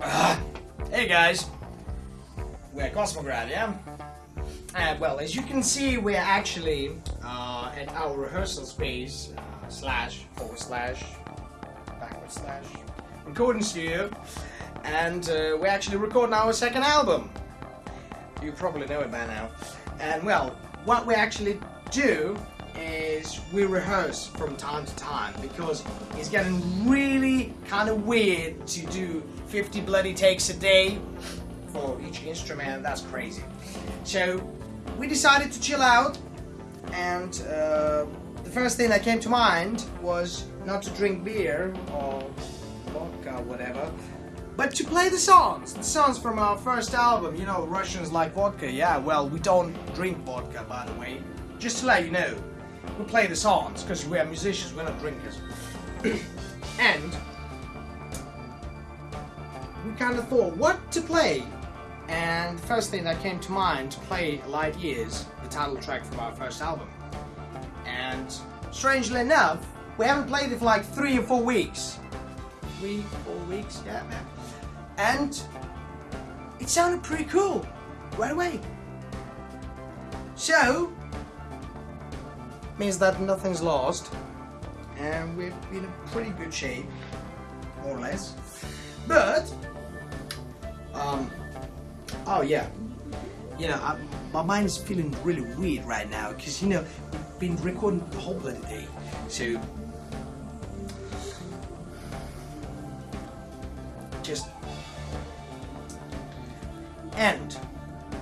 Uh, hey guys, we're Cosmograd, yeah? Uh, well, as you can see, we're actually uh, at our rehearsal space, uh, slash, forward slash, backward slash, recording studio, and uh, we're actually recording our second album. You probably know it by now. And well, what we actually do is we rehearse from time to time because it's getting really kind of weird to do 50 bloody takes a day for each instrument. That's crazy. So we decided to chill out, and uh, the first thing that came to mind was not to drink beer or vodka, or whatever. But to play the songs, the songs from our first album, you know, Russians like vodka, yeah, well, we don't drink vodka, by the way. Just to let you know, we play the songs because we are musicians, we're not drinkers. and we kind of thought what to play. And the first thing that came to mind to play Light Years, the title track from our first album. And strangely enough, we haven't played it for like three or four weeks. Three, four weeks, yeah, man. And it sounded pretty cool right away. So, means that nothing's lost. And we're in pretty good shape more or less. But um oh yeah. You know I, my mind is feeling really weird right now because you know we've been recording the whole bloody day. So just and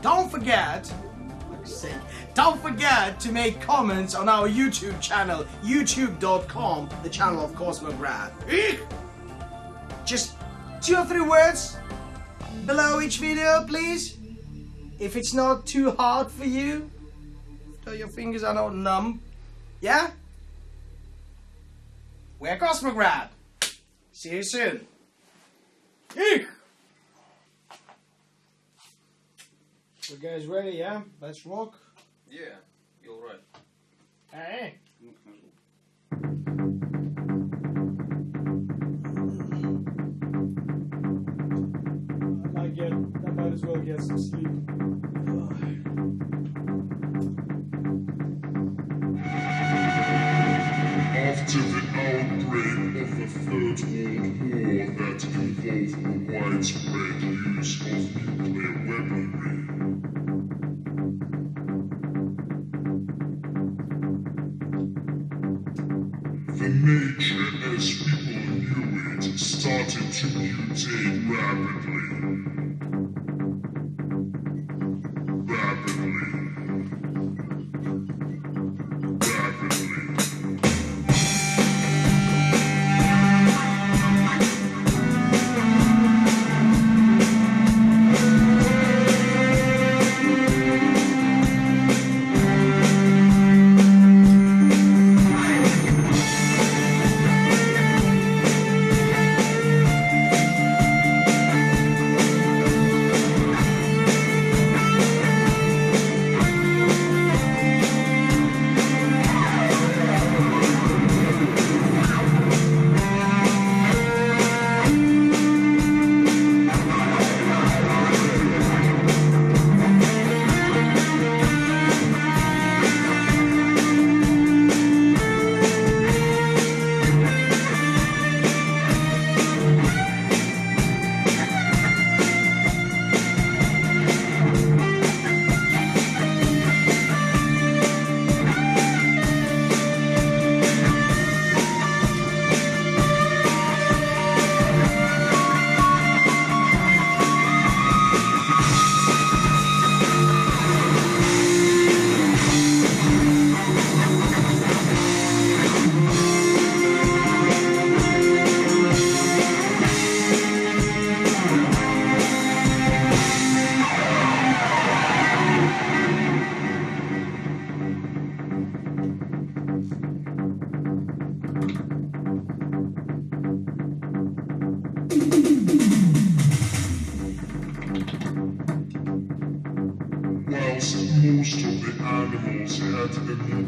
don't forget sake. Don't forget to make comments on our YouTube channel, youtube.com, the channel of Cosmograd. Just two or three words below each video, please. If it's not too hard for you, so your fingers are not numb. Yeah? We're Cosmograd. See you soon. Eek! You guys ready, yeah? Let's rock. Yeah, you're right. Hey. I might get, I might as well get some sleep. After the outbreak of the Third World War that involved the widespread the nature as people knew it started to mutate rapidly. Rapidly. Rapidly.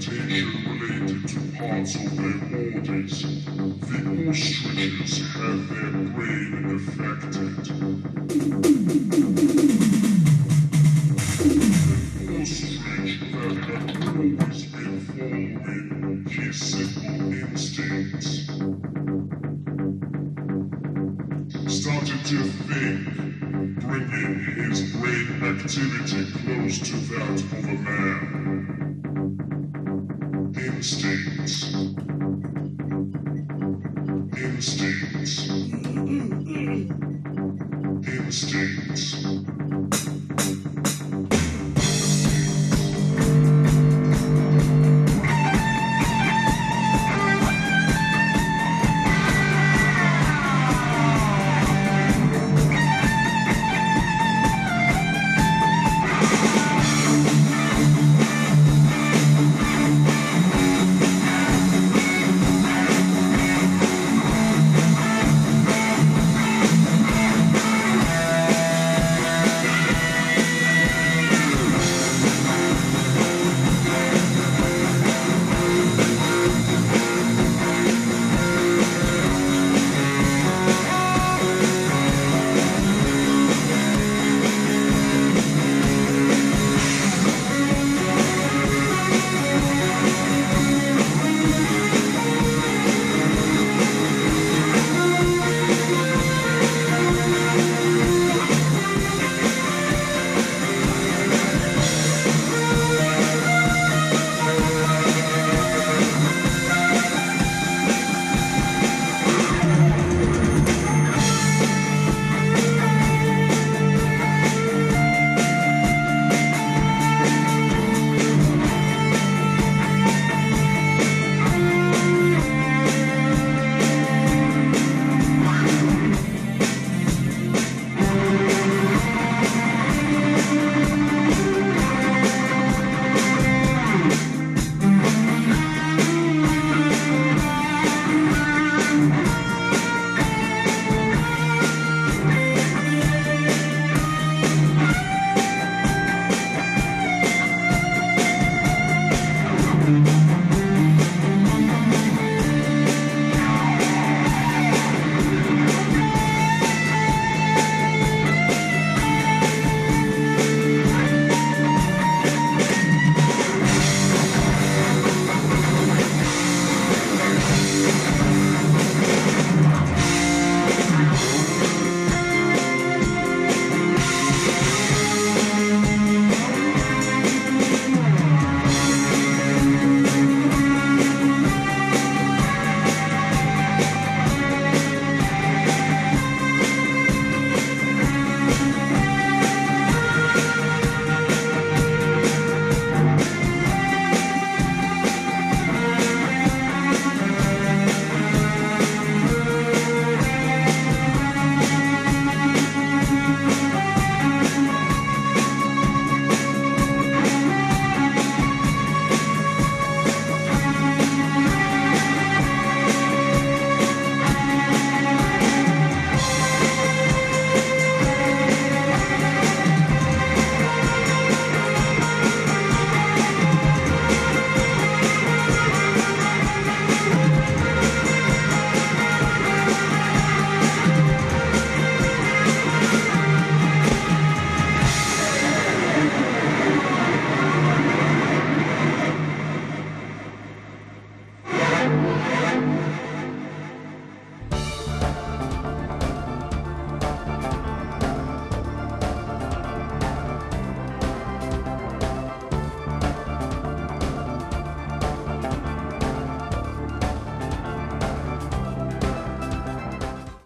A mutation related to parts of their bodies. The ostriches have their brain affected. An ostrich that had always been following his simple instincts started to think, bringing his brain activity close to that of a man. Instincts. Instincts.